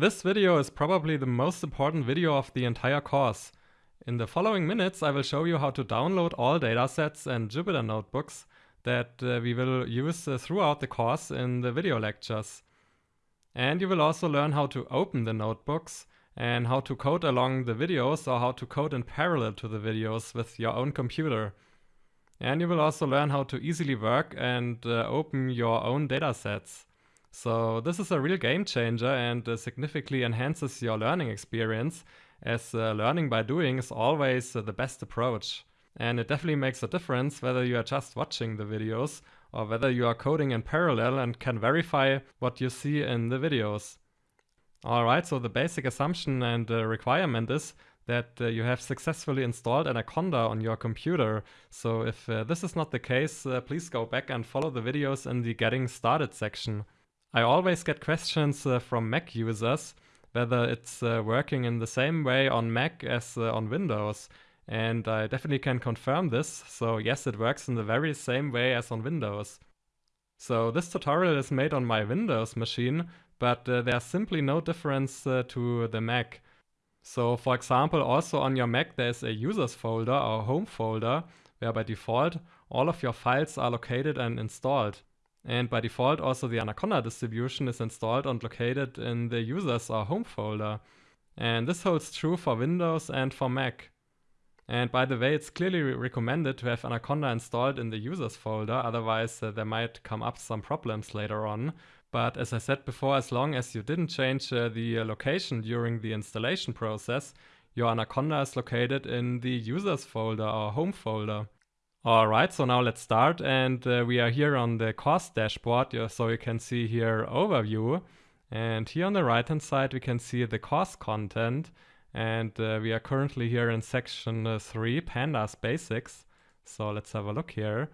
This video is probably the most important video of the entire course. In the following minutes I will show you how to download all datasets and Jupyter notebooks that uh, we will use uh, throughout the course in the video lectures. And you will also learn how to open the notebooks and how to code along the videos or how to code in parallel to the videos with your own computer. And you will also learn how to easily work and uh, open your own datasets. So this is a real game changer and uh, significantly enhances your learning experience as uh, learning by doing is always uh, the best approach. And it definitely makes a difference whether you are just watching the videos or whether you are coding in parallel and can verify what you see in the videos. Alright, so the basic assumption and uh, requirement is that uh, you have successfully installed Anaconda on your computer. So if uh, this is not the case, uh, please go back and follow the videos in the getting started section. I always get questions uh, from Mac users whether it's uh, working in the same way on Mac as uh, on Windows. And I definitely can confirm this. So yes, it works in the very same way as on Windows. So this tutorial is made on my Windows machine, but uh, there's simply no difference uh, to the Mac. So for example, also on your Mac there's a users folder or home folder, where by default all of your files are located and installed. And by default, also the Anaconda distribution is installed and located in the users or home folder. And this holds true for Windows and for Mac. And by the way, it's clearly recommended to have Anaconda installed in the users folder, otherwise uh, there might come up some problems later on. But as I said before, as long as you didn't change uh, the uh, location during the installation process, your Anaconda is located in the users folder or home folder. Alright, so now let's start and uh, we are here on the course dashboard, so you can see here overview and here on the right hand side we can see the course content and uh, we are currently here in section uh, 3, Pandas Basics. So let's have a look here.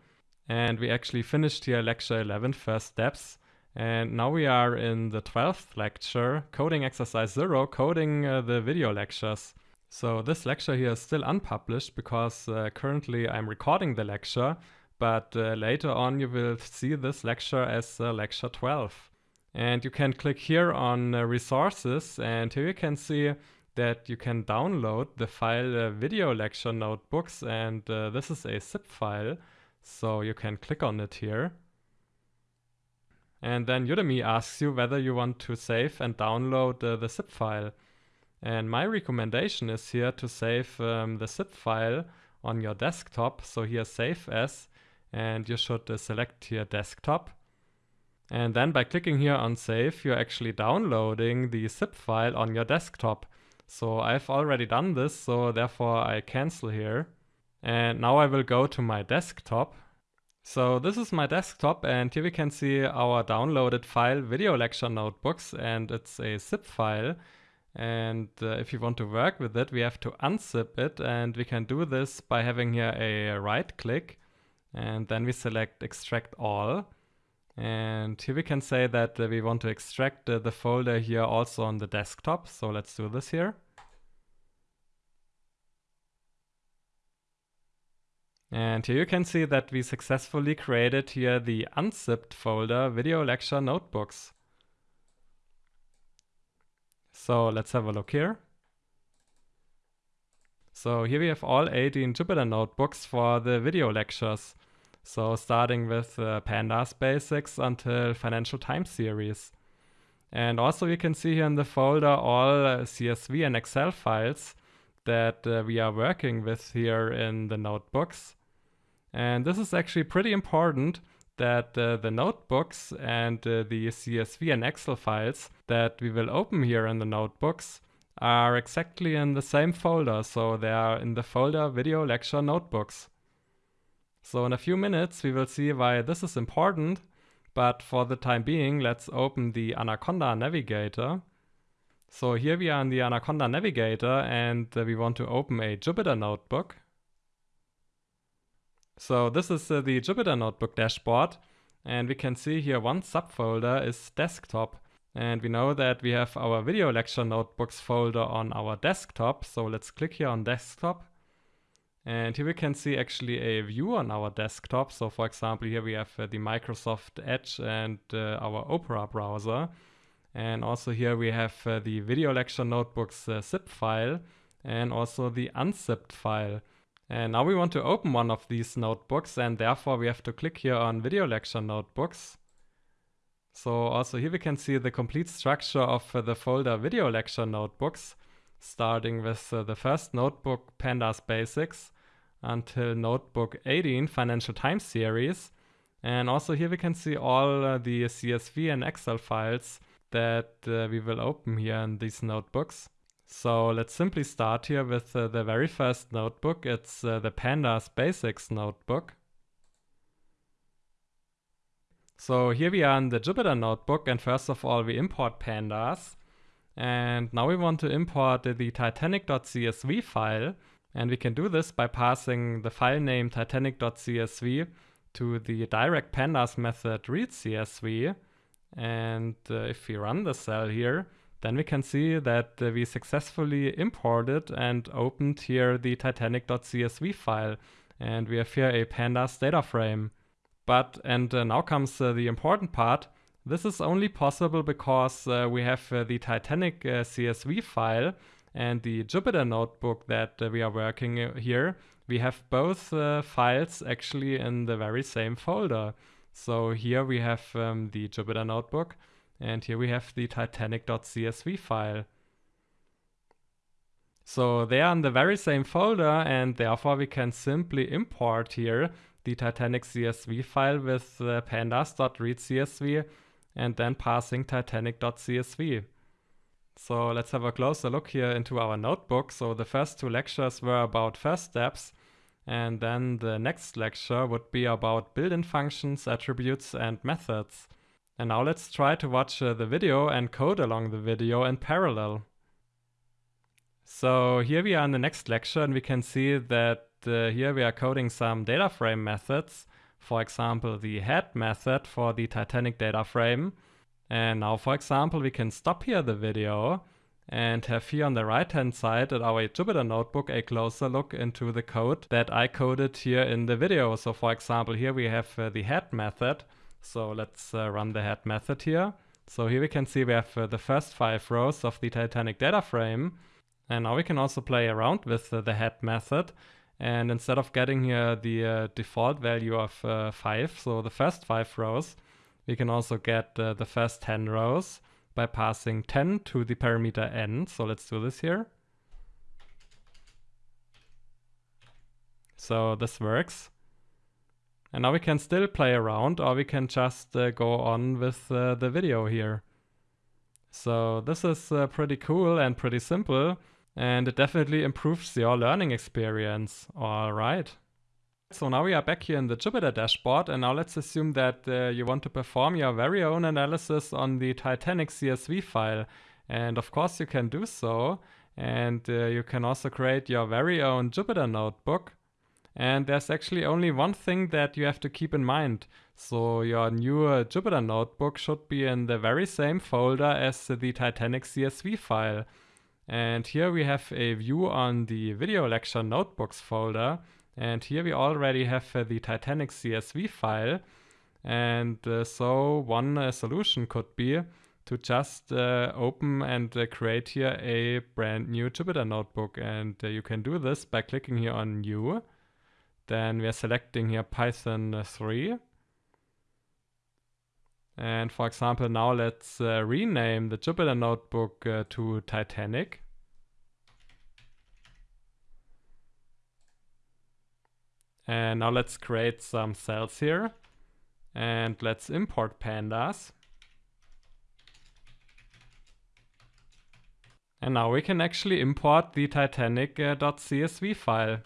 And we actually finished here lecture 11, first steps. And now we are in the 12th lecture, coding exercise 0, coding uh, the video lectures. So this lecture here is still unpublished because uh, currently I'm recording the lecture, but uh, later on you will see this lecture as uh, lecture 12. And you can click here on uh, resources and here you can see that you can download the file uh, video lecture notebooks and uh, this is a zip file. So you can click on it here. And then Udemy asks you whether you want to save and download the zip file. And my recommendation is here to save um, the zip file on your desktop. So here save as, and you should uh, select here desktop. And then by clicking here on save, you're actually downloading the zip file on your desktop. So I've already done this, so therefore I cancel here. And now I will go to my desktop. So this is my desktop and here we can see our downloaded file video lecture notebooks and it's a zip file. And uh, if you want to work with it, we have to unzip it. And we can do this by having here a right click. And then we select extract all. And here we can say that uh, we want to extract uh, the folder here also on the desktop. So let's do this here. And here you can see that we successfully created here the unzipped folder video lecture notebooks. So let's have a look here. So here we have all 18 Jupyter notebooks for the video lectures. So starting with uh, Pandas basics until financial time series. And also you can see here in the folder all uh, CSV and Excel files that uh, we are working with here in the notebooks. And this is actually pretty important that uh, the notebooks and uh, the CSV and Excel files that we will open here in the notebooks are exactly in the same folder. So they are in the folder video lecture notebooks. So in a few minutes we will see why this is important. But for the time being, let's open the Anaconda Navigator. So here we are in the Anaconda Navigator and uh, we want to open a Jupyter notebook. So this is uh, the Jupyter Notebook dashboard. And we can see here one subfolder is desktop. And we know that we have our video lecture notebooks folder on our desktop. So let's click here on desktop. And here we can see actually a view on our desktop. So for example, here we have uh, the Microsoft Edge and uh, our Opera browser. And also here we have uh, the video lecture notebooks uh, zip file and also the unzipped file. And now we want to open one of these notebooks and therefore we have to click here on video lecture notebooks. So also here we can see the complete structure of uh, the folder video lecture notebooks, starting with uh, the first notebook Pandas Basics until notebook 18 Financial time series. And also here we can see all uh, the CSV and Excel files that uh, we will open here in these notebooks. So let's simply start here with uh, the very first notebook. It's uh, the Pandas Basics notebook. So here we are in the Jupyter notebook and first of all we import pandas. And now we want to import the titanic.csv file and we can do this by passing the file name titanic.csv to the direct pandas method read CSV. And uh, if we run the cell here, then we can see that uh, we successfully imported and opened here the titanic.csv file. And we have here a pandas data frame. But, and uh, now comes uh, the important part, this is only possible because uh, we have uh, the Titanic uh, CSV file and the Jupyter notebook that we are working here. We have both files actually in the very same folder. So here we have um, the Jupyter notebook and here we have the titanic.csv file. So they are in the very same folder and therefore we can simply import here the Titanic CSV file with uh, pandas.readcsv and then passing titanic.csv. So let's have a closer look here into our notebook. So the first two lectures were about first steps and then the next lecture would be about built-in functions, attributes and methods. And now let's try to watch uh, the video and code along the video in parallel. So here we are in the next lecture and we can see that uh, here we are coding some data frame methods. For example, the head method for the Titanic data frame. And now, for example, we can stop here the video and have here on the right hand side at our Jupyter notebook a closer look into the code that I coded here in the video. So for example, here we have uh, the head method. So let's uh, run the head method here. So here we can see we have uh, the first five rows of the Titanic data frame. And now we can also play around with the head method. And instead of getting here the uh, default value of uh, 5, so the first 5 rows, we can also get uh, the first 10 rows by passing 10 to the parameter n. So let's do this here. So this works. And now we can still play around or we can just uh, go on with uh, the video here. So this is uh, pretty cool and pretty simple and it definitely improves your learning experience. All right. So now we are back here in the Jupyter dashboard and now let's assume that uh, you want to perform your very own analysis on the Titanic CSV file. And of course you can do so. And uh, you can also create your very own Jupyter notebook. And there's actually only one thing that you have to keep in mind. So your new Jupyter notebook should be in the very same folder as the Titanic CSV file. And here we have a view on the video lecture notebooks folder. And here we already have uh, the Titanic CSV file. And uh, so one uh, solution could be to just uh, open and uh, create here a brand new Jupyter notebook. And uh, you can do this by clicking here on new. Then we are selecting here Python 3. And for example, now let's uh, rename the Jupyter notebook uh, to Titanic. And now let's create some cells here. And let's import pandas. And now we can actually import the titanic.csv uh, file.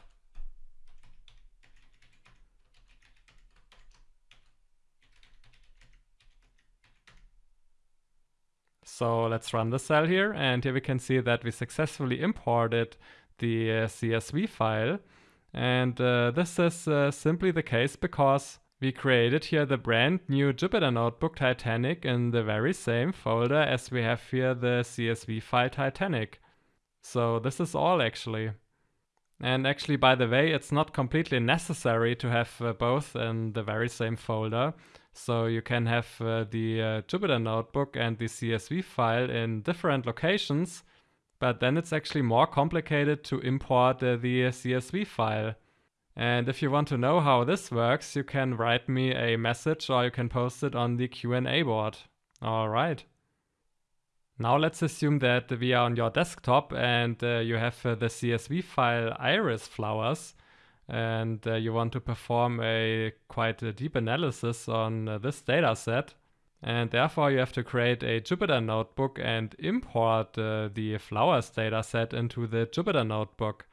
So let's run the cell here and here we can see that we successfully imported the uh, CSV file. And uh, this is uh, simply the case because we created here the brand new Jupyter Notebook Titanic in the very same folder as we have here the CSV file Titanic. So this is all actually. And actually, by the way, it's not completely necessary to have uh, both in the very same folder. So you can have uh, the uh, Jupyter notebook and the CSV file in different locations, but then it's actually more complicated to import uh, the CSV file. And if you want to know how this works, you can write me a message or you can post it on the Q&A board. Alright. Now let's assume that we are on your desktop and uh, you have uh, the CSV file iris flowers and uh, you want to perform a quite a deep analysis on uh, this data set. And therefore you have to create a Jupyter notebook and import uh, the flowers data set into the Jupyter notebook.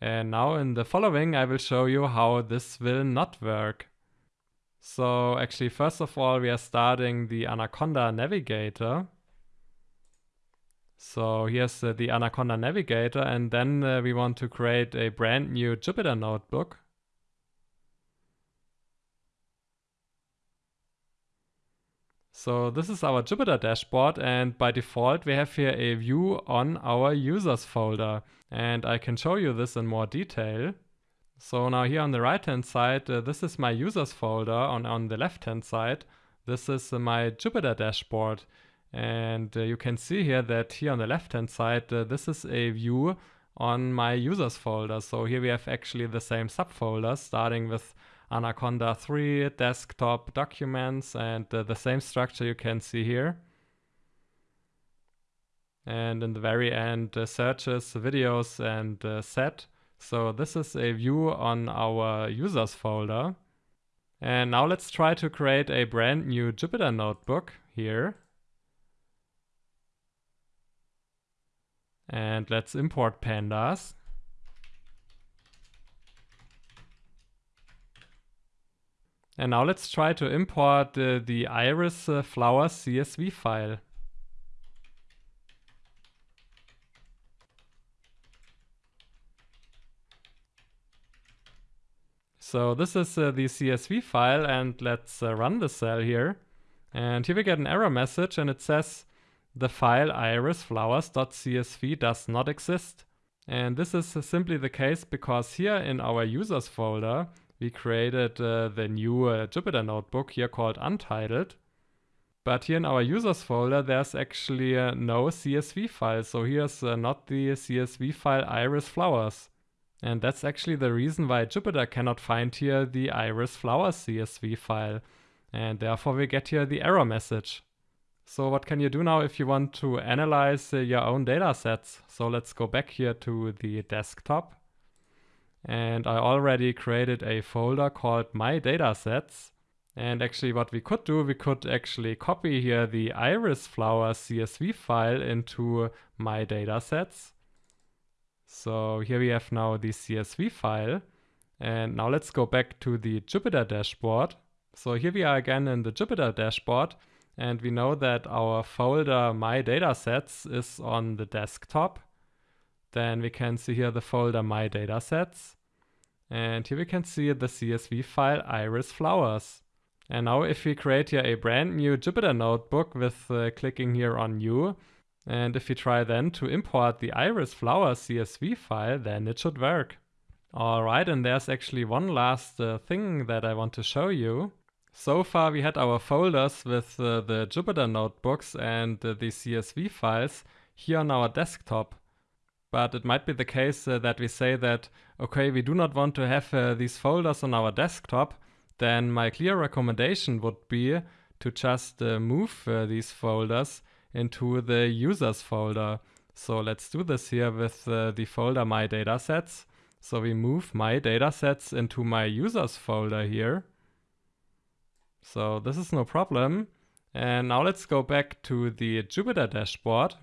And now in the following I will show you how this will not work. So actually first of all we are starting the Anaconda Navigator so here's uh, the Anaconda Navigator and then uh, we want to create a brand new Jupyter notebook. So this is our Jupyter dashboard and by default we have here a view on our users folder and I can show you this in more detail. So now here on the right hand side uh, this is my users folder on, on the left hand side this is uh, my Jupyter dashboard and uh, you can see here that here on the left hand side, uh, this is a view on my users folder. So here we have actually the same subfolders starting with Anaconda 3, desktop documents, and uh, the same structure you can see here. And in the very end, uh, searches, videos, and uh, set. So this is a view on our users folder. And now let's try to create a brand new Jupyter notebook here. And let's import pandas. And now let's try to import uh, the iris uh, flowers CSV file. So this is uh, the CSV file and let's uh, run the cell here. And here we get an error message and it says the file irisflowers.csv does not exist. And this is simply the case because here in our users folder, we created uh, the new uh, Jupyter notebook here called untitled. But here in our users folder, there's actually uh, no CSV file. So here's uh, not the CSV file iris flowers. And that's actually the reason why Jupyter cannot find here the iris flowers CSV file. And therefore we get here the error message. So what can you do now if you want to analyze uh, your own data sets? So let's go back here to the desktop. And I already created a folder called My Datasets. And actually what we could do, we could actually copy here the iris flower CSV file into My Datasets. So here we have now the CSV file. And now let's go back to the Jupyter dashboard. So here we are again in the Jupyter dashboard. And we know that our folder my datasets is on the desktop. Then we can see here the folder my datasets. And here we can see the CSV file iris flowers. And now if we create here a brand new Jupyter notebook with uh, clicking here on new, and if we try then to import the iris flowers CSV file, then it should work. Alright, and there's actually one last uh, thing that I want to show you. So far we had our folders with uh, the Jupyter notebooks and uh, the CSV files here on our desktop. But it might be the case uh, that we say that, okay, we do not want to have uh, these folders on our desktop, then my clear recommendation would be to just uh, move uh, these folders into the users folder. So let's do this here with the folder my datasets. So we move my datasets into my users folder here. So this is no problem. And now let's go back to the Jupyter dashboard.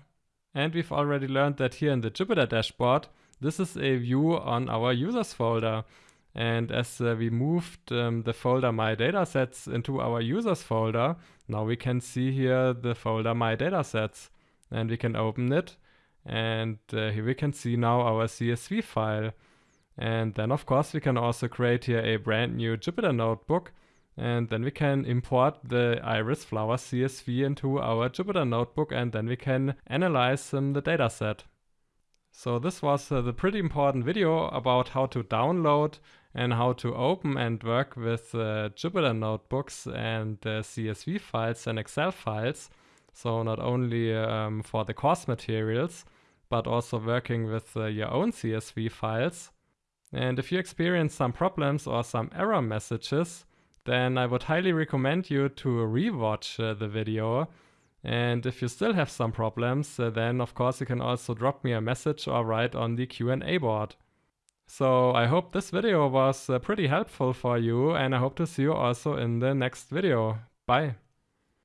And we've already learned that here in the Jupyter dashboard, this is a view on our users folder. And as uh, we moved um, the folder my datasets into our users folder, now we can see here the folder my datasets. And we can open it. And uh, here we can see now our CSV file. And then of course we can also create here a brand new Jupyter notebook and then we can import the iris flower CSV into our Jupyter notebook and then we can analyze um, the dataset. So this was uh, the pretty important video about how to download and how to open and work with uh, Jupyter notebooks and uh, CSV files and Excel files. So not only um, for the course materials, but also working with uh, your own CSV files. And if you experience some problems or some error messages, then I would highly recommend you to rewatch uh, the video. And if you still have some problems, uh, then of course you can also drop me a message or write on the Q&A board. So I hope this video was uh, pretty helpful for you and I hope to see you also in the next video. Bye.